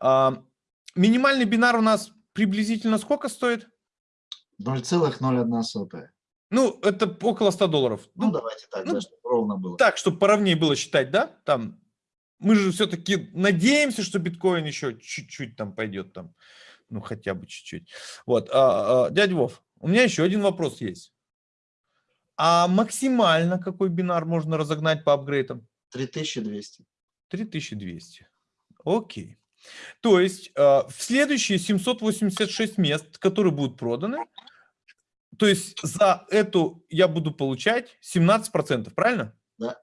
Минимальный бинар у нас приблизительно сколько стоит? 0,01. Ну, это около 100 долларов. Ну, ну давайте так, ну, да, чтобы ровно было. Так, чтобы поровнее было считать, да? Там, мы же все-таки надеемся, что биткоин еще чуть-чуть там пойдет там. Ну, хотя бы чуть-чуть. Вот, а, а, дядя Вов, у меня еще один вопрос есть. А максимально какой бинар можно разогнать по апгрейдам? 3200. 3200. Окей. То есть э, в следующие 786 мест, которые будут проданы, то есть за эту я буду получать 17%, правильно? Да.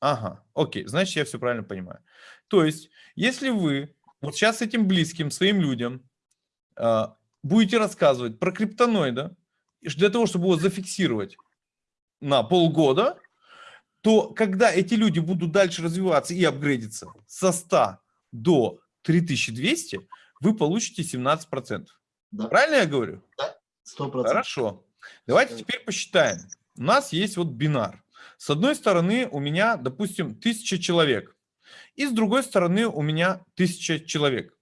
Ага, окей, значит я все правильно понимаю. То есть если вы вот сейчас этим близким своим людям э, будете рассказывать про криптоноида, для того, чтобы его зафиксировать на полгода, то когда эти люди будут дальше развиваться и апгрейдиться со 100 до 3200, вы получите 17%. Да. Правильно я говорю? Да, 100%. Хорошо. Давайте теперь посчитаем. У нас есть вот бинар. С одной стороны у меня, допустим, 1000 человек. И с другой стороны у меня 1000 человек.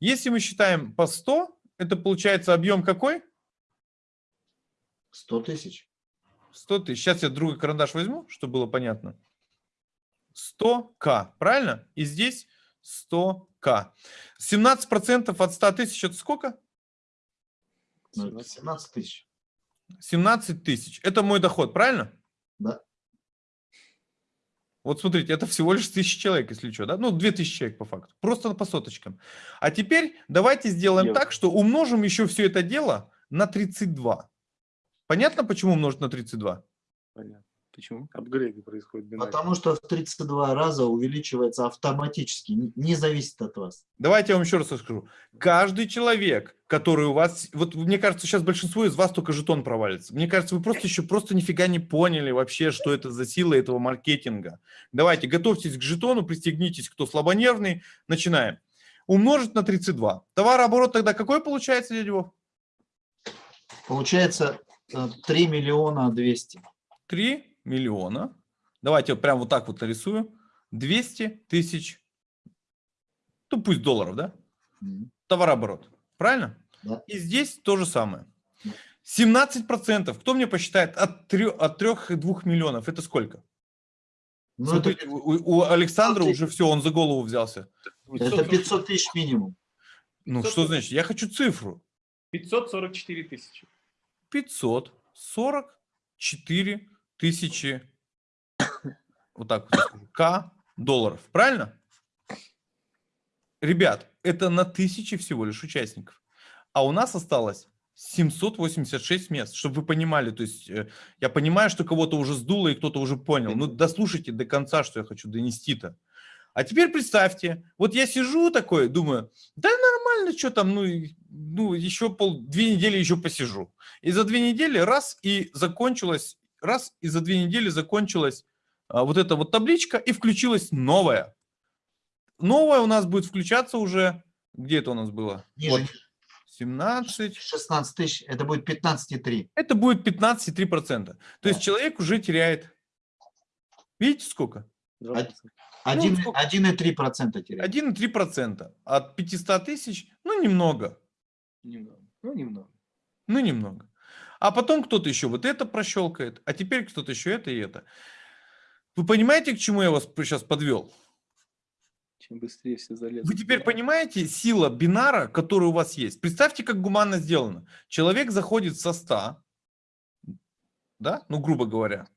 Если мы считаем по 100, это получается объем какой? 100 тысяч. 100 тысяч. Сейчас я другой карандаш возьму, чтобы было понятно. 100к, правильно? И здесь 100к. 17% от 100 тысяч это сколько? 17 ну, тысяч. 17 тысяч. Это мой доход, правильно? Да. Вот смотрите, это всего лишь тысяча человек, если что, да? Ну, 2000 человек по факту. Просто по соточкам. А теперь давайте сделаем Дело. так, что умножим еще все это дело на 32. Понятно, почему умножить на 32? Понятно. Почему? Апгрейды происходят. Бинарно. Потому что в 32 раза увеличивается автоматически, не зависит от вас. Давайте я вам еще раз расскажу. Каждый человек, который у вас... Вот мне кажется, сейчас большинство из вас только жетон провалится. Мне кажется, вы просто еще просто нифига не поняли вообще, что это за сила этого маркетинга. Давайте, готовьтесь к жетону, пристегнитесь, кто слабонервный. Начинаем. Умножить на 32. Товарооборот тогда какой получается, дядя Вов? Получается 3 э, миллиона 200. 3 миллиона. Давайте вот прям вот так вот нарисую. 200 тысяч, ну пусть долларов, да? Товарооборот. Правильно? Да. И здесь то же самое. 17%. Кто мне посчитает от 3, от 3 2 миллионов? Это сколько? Ну, Смотрите, это... у, у Александра уже все, он за голову взялся. Это 500 тысяч минимум. Ну, 500... что значит? Я хочу цифру. 544 тысячи. 544 тысячи, вот так вот к долларов. Правильно? Ребят, это на тысячи всего лишь участников. А у нас осталось 786 мест, чтобы вы понимали. То есть э, я понимаю, что кого-то уже сдуло и кто-то уже понял. Ну, дослушайте до конца, что я хочу донести-то. А теперь представьте, вот я сижу такой, думаю, да нормально, что там, ну, ну еще пол, две недели еще посижу. И за две недели раз и закончилось раз, и за две недели закончилась а, вот эта вот табличка, и включилась новая. Новая у нас будет включаться уже, где это у нас было? Ниже. Вот, 17. 16 тысяч, это будет 15,3. Это будет 15,3%. То да. есть человек уже теряет, видите сколько? 1,3% ну, теряет. 1,3% от 500 тысяч, ну немного. Немного. Ну немного. Ну немного. А потом кто-то еще вот это прощелкает, а теперь кто-то еще это и это. Вы понимаете, к чему я вас сейчас подвел? Чем быстрее все залезут. Вы теперь понимаете сила бинара, которая у вас есть? Представьте, как гуманно сделано. Человек заходит со 100, да, ну грубо говоря,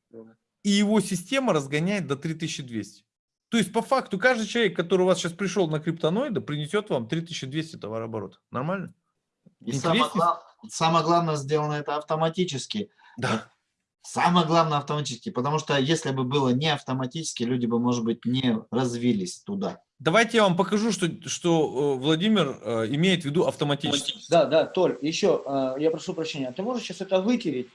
и его система разгоняет до 3200. То есть по факту каждый человек, который у вас сейчас пришел на криптоноида, принесет вам 3200 товарооборота. Нормально? И самое, глав... самое главное, сделано это автоматически. Да. Самое главное автоматически, потому что если бы было не автоматически, люди бы, может быть, не развились туда. Давайте я вам покажу, что, что э, Владимир э, имеет в виду автоматически. Да, да, Толь, еще, э, я прошу прощения, ты можешь сейчас это вытереть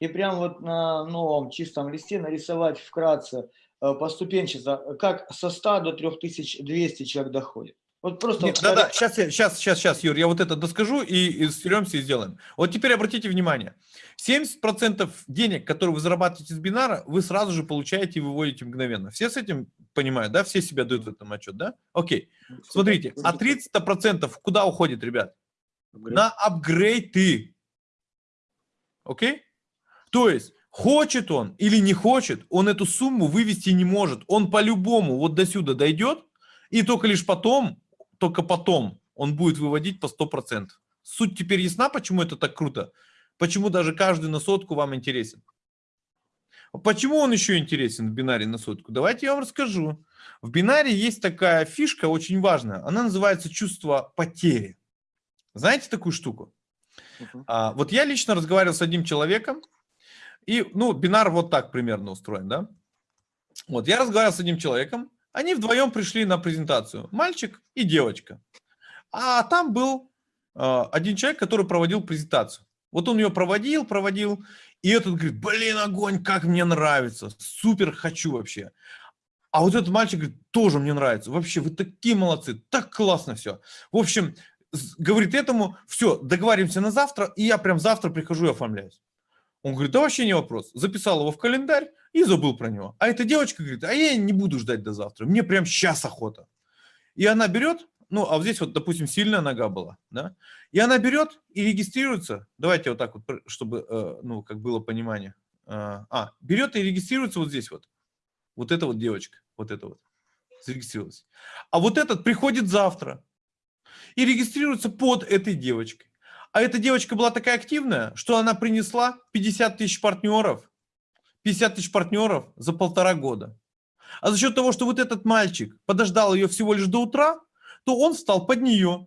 и прям вот на новом чистом листе нарисовать вкратце поступенчато, как со 100 до 3200 человек доходит? Вот просто... Нет, вот Да-да, когда- сейчас, сейчас, сейчас, сейчас, Юр, я вот это доскажу и, и стеремся и сделаем. Вот теперь обратите внимание. 70% денег, которые вы зарабатываете с бинара, вы сразу же получаете и выводите мгновенно. Все с этим понимают, да? Все себя дают в этом отчет, да? Окей. Смотрите, а 30% куда уходит, ребят? Апгрейд. на апгрейды. Окей? То есть, хочет он или не хочет, он эту сумму вывести не может. Он по-любому вот до сюда дойдет, и только лишь потом, только потом он будет выводить по 100%. Суть теперь ясна, почему это так круто? Почему даже каждый на сотку вам интересен? Почему он еще интересен в бинаре на сотку? Давайте я вам расскажу. В бинаре есть такая фишка очень важная. Она называется чувство потери. Знаете такую штуку? Мгм. А, вот я лично разговаривал с одним человеком, и, ну, бинар вот так примерно устроен, да? Вот, я разговаривал с одним человеком, они вдвоем пришли на презентацию, мальчик и девочка. А там был а, один человек, который проводил презентацию. Вот он ее проводил, проводил, и этот говорит, блин, огонь, как мне нравится, супер хочу вообще. А вот этот мальчик говорит, тоже мне нравится, вообще, вы такие молодцы, так классно все. В общем, говорит этому, все, договариваемся на завтра, и я прям завтра прихожу и оформляюсь. Он говорит, да вообще не вопрос. Записал его в календарь и забыл про него. А эта девочка говорит, а я не буду ждать до завтра, мне прям сейчас охота. И она берет, ну, а вот здесь вот, допустим, сильная нога была, да, и она берет и регистрируется, давайте вот так вот, чтобы, э, ну, как было понимание. А, а, берет и регистрируется вот здесь вот. Вот эта вот девочка, вот эта вот, зарегистрировалась. А вот этот приходит завтра, и регистрируется под этой девочкой. А эта девочка была такая активная, что она принесла 50 тысяч партнеров, 50 тысяч партнеров за полтора года. А за счет того, что вот этот мальчик подождал ее всего лишь до утра, то он встал под нее.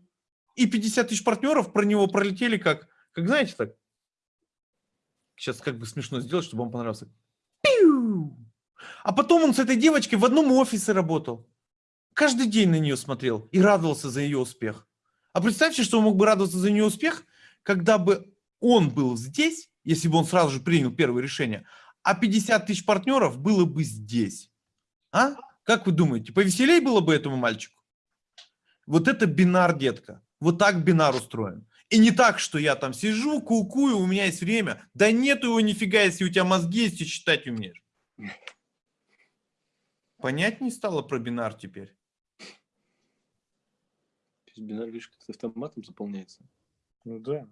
И 50 тысяч партнеров про него пролетели как, как знаете так, сейчас как бы смешно сделать, чтобы вам понравился. Пиу! А потом он с этой девочкой в одном офисе работал. Каждый день на нее смотрел и радовался за ее успех. А представьте, что он мог бы радоваться за нее успех, когда бы он был здесь, если бы он сразу же принял первое решение, а 50 тысяч партнеров было бы здесь. А? Как вы думаете, повеселей было бы этому мальчику? Вот это бинар, детка. Вот так бинар устроен. И не так, что я там сижу, кукую, у меня есть время. Да нету его нифига, если у тебя мозги есть и читать умеешь. Понятнее стало про бинар теперь? То есть бинар, видишь, как с автоматом заполняется. Ну да.